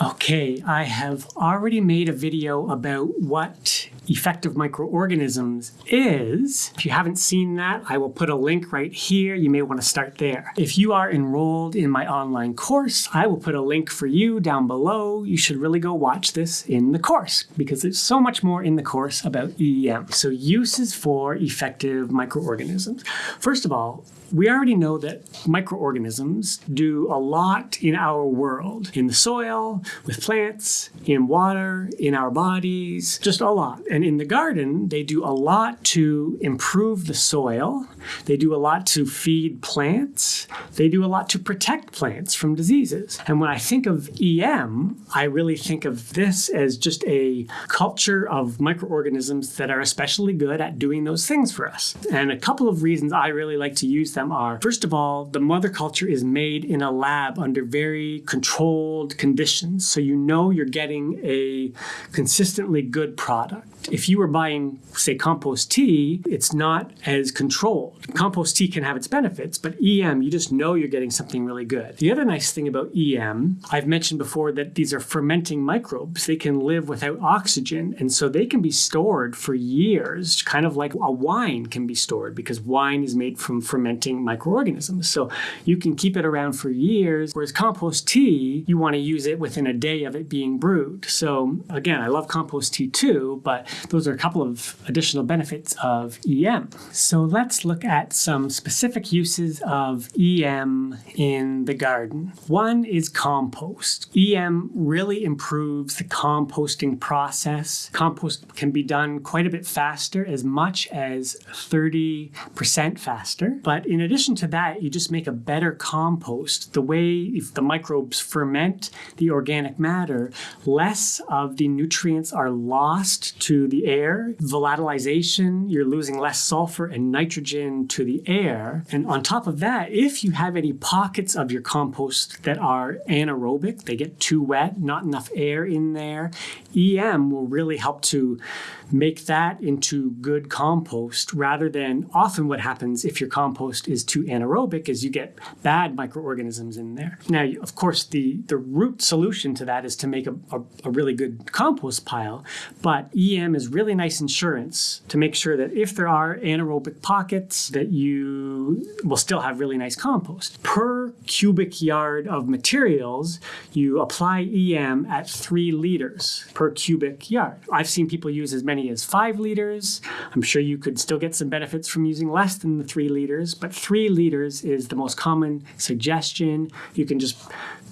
Okay, I have already made a video about what effective microorganisms is. If you haven't seen that, I will put a link right here. You may want to start there. If you are enrolled in my online course, I will put a link for you down below. You should really go watch this in the course because there's so much more in the course about EM. So uses for effective microorganisms. First of all, we already know that microorganisms do a lot in our world, in the soil, with plants, in water, in our bodies, just a lot. And in the garden, they do a lot to improve the soil. They do a lot to feed plants. They do a lot to protect plants from diseases. And when I think of EM, I really think of this as just a culture of microorganisms that are especially good at doing those things for us. And a couple of reasons I really like to use them are, first of all, the mother culture is made in a lab under very controlled conditions. So you know you're getting a consistently good product. If you were buying, say, compost tea, it's not as controlled. Compost tea can have its benefits, but EM, you just know you're getting something really good. The other nice thing about EM, I've mentioned before that these are fermenting microbes. They can live without oxygen, and so they can be stored for years, kind of like a wine can be stored because wine is made from fermenting microorganisms. So you can keep it around for years, whereas compost tea, you want to use it within a day of it being brewed. So again, I love compost tea too, but those are a couple of additional benefits of EM. So let's look at some specific uses of EM in the garden. One is compost. EM really improves the composting process. Compost can be done quite a bit faster, as much as 30% faster. But in addition to that, you just make a better compost. The way if the microbes ferment the organic matter, less of the nutrients are lost to the air. Volatilization, you're losing less sulfur and nitrogen to the air. And on top of that, if you have any pockets of your compost that are anaerobic, they get too wet, not enough air in there, EM will really help to make that into good compost rather than often what happens if your compost is too anaerobic is you get bad microorganisms in there. Now, of course, the, the root solution to that is to make a, a, a really good compost pile, but EM is really nice insurance to make sure that if there are anaerobic pockets that you will still have really nice compost. Per cubic yard of materials, you apply EM at three liters per cubic yard. I've seen people use as many as five liters. I'm sure you could still get some benefits from using less than the three liters, but three liters is the most common suggestion. You can just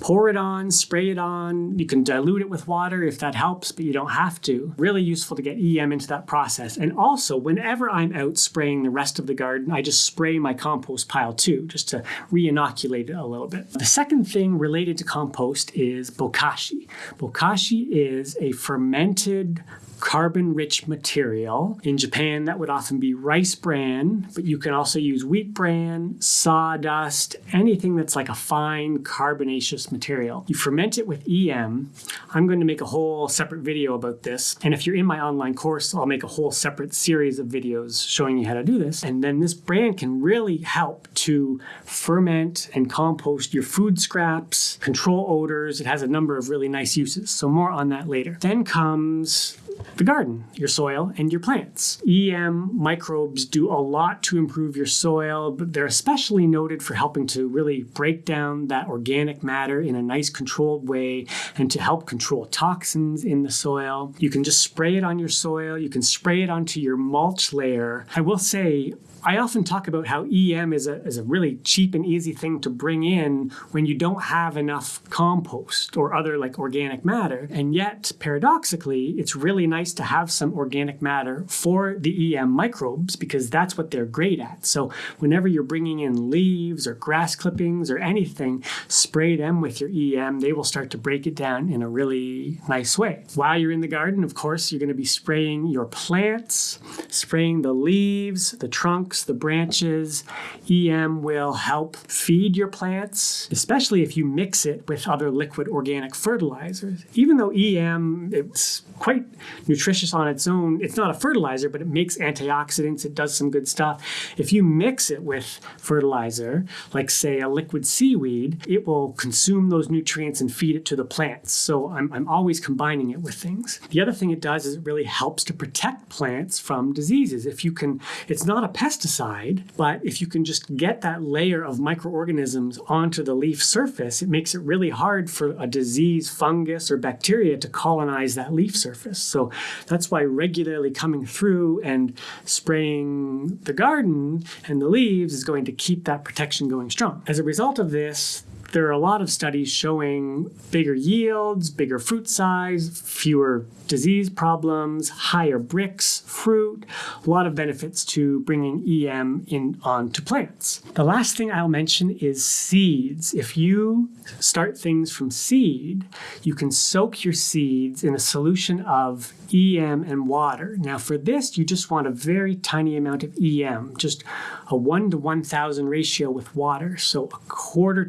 pour it on, spray it on. You can dilute it with water if that helps, but you don't have to. Really useful to get EM into that process. And also, whenever I'm out spraying the rest of the garden, I just spray my compost pile too, just to re-inoculate it a little bit. The second thing related to compost is bokashi. Bokashi is a fermented carbon-rich material. In Japan, that would often be rice bran, but you can also use wheat bran, sawdust, anything that's like a fine carbonaceous material. You ferment it with EM. I'm going to make a whole separate video about this. And if you're in my online course, I'll make a whole separate series of videos showing you how to do this. And then this brand can really help to ferment and compost your food scraps, control odors. It has a number of really nice uses. So more on that later. Then comes the garden, your soil, and your plants. EM microbes do a lot to improve your soil, but they're especially noted for helping to really break down that organic matter in a nice controlled way and to help control toxins in the soil. You can just spray it on your soil. You can spray it onto your mulch layer. I will say I often talk about how EM is a, is a really cheap and easy thing to bring in when you don't have enough compost or other like organic matter. And yet, paradoxically, it's really nice to have some organic matter for the EM microbes because that's what they're great at. So whenever you're bringing in leaves or grass clippings or anything, spray them with your EM. They will start to break it down in a really nice way. While you're in the garden, of course, you're going to be spraying your plants, spraying the leaves, the trunks, the branches. EM will help feed your plants, especially if you mix it with other liquid organic fertilizers. Even though EM it's quite nutritious on its own, it's not a fertilizer, but it makes antioxidants, it does some good stuff. If you mix it with fertilizer, like say a liquid seaweed, it will consume those nutrients and feed it to the plants. So I'm, I'm always combining it with things. The other thing it does is it really helps to protect plants from diseases. If you can, it's not a pesticide, but if you can just get that layer of microorganisms onto the leaf surface, it makes it really hard for a disease, fungus, or bacteria to colonize that leaf surface. So that's why regularly coming through and spraying the garden and the leaves is going to keep that protection going strong. As a result of this, there are a lot of studies showing bigger yields, bigger fruit size, fewer disease problems, higher Brix, fruit, a lot of benefits to bringing EM in onto plants. The last thing I'll mention is seeds. If you start things from seed, you can soak your seeds in a solution of EM and water. Now for this, you just want a very tiny amount of EM, just a 1 to 1,000 ratio with water. So a quarter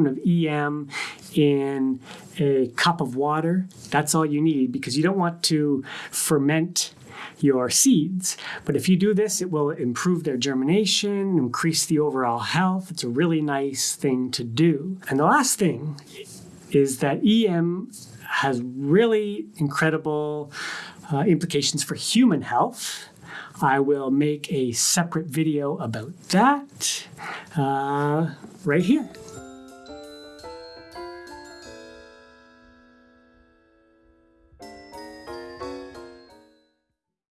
teaspoon of EM in a cup of water. That's all you need because you don't want to ferment your seeds. But if you do this, it will improve their germination, increase the overall health. It's a really nice thing to do. And the last thing is that EM has really incredible uh, implications for human health. I will make a separate video about that uh, right here.